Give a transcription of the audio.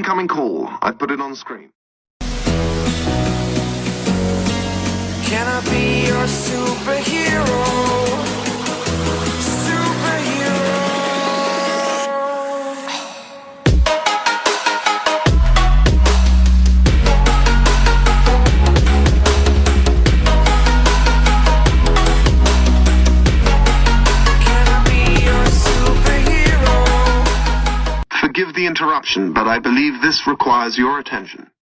Incoming call. I've put it on screen. Can I be your superhero? Forgive the interruption, but I believe this requires your attention.